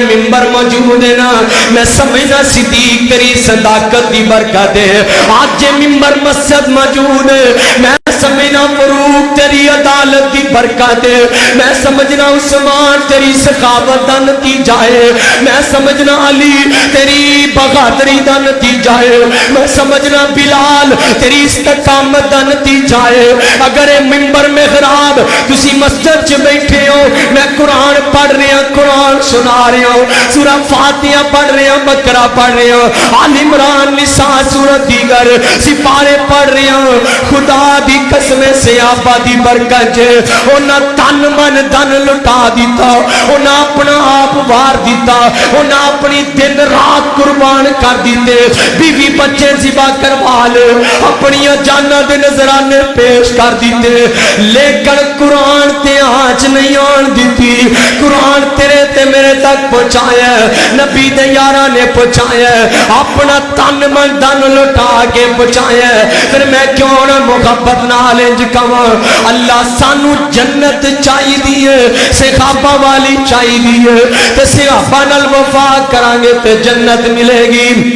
ممبر موجود ہے نا، میں سمجھنا صدیق تیری صداقت دی برکت ہے آج جے ممبر مسجد موجود ہے میں سمجھنا فروغ تیری عدالت دی برکت ہے میں سمجھنا عثمان تیری سخاوت دا نتیجہ ہے میں سمجھنا علی تیری بغادری دا نتیجہ ہے میں سمجھنا بلال تیری استقامت دا نتیجہ ہے اگر اے ممبر میں خراب تسی مسجد چ بیٹھے ہو میں قرآن پڑھ رہا قرآن سنا رہا ہوں سورہ فاتحہ پڑھ رہا ہوں بکرہ پڑھ رہا ہوں آل عمران نساء سورہ دیگر سپارے پڑھ رہا ہوں خدا دی قسم سے آبا دی برکت جے اونا تن من دن لٹا دیتا اونا اپنا آپ وار دیتا انہاں اپنی دن رات قربان کر دیتے بیوی بچے زبا کروا لے اپنی جانا دے نظرانے پیش کر دیتے لیکن قرآن تے آج نہیں آن دیتی قرآن تیرے تے میرے تک پہنچایا نبی دے یارہ نے پہنچایا اپنا تن من دن لٹا کے پہنچایا پھر میں کیوں نہ محبت نال انج کواں اللہ سانو جنت چاہی دیئے صحابہ والی چاہی دیئے تے صحابہ نال وفا کرانگے تے جنت ملے گی۔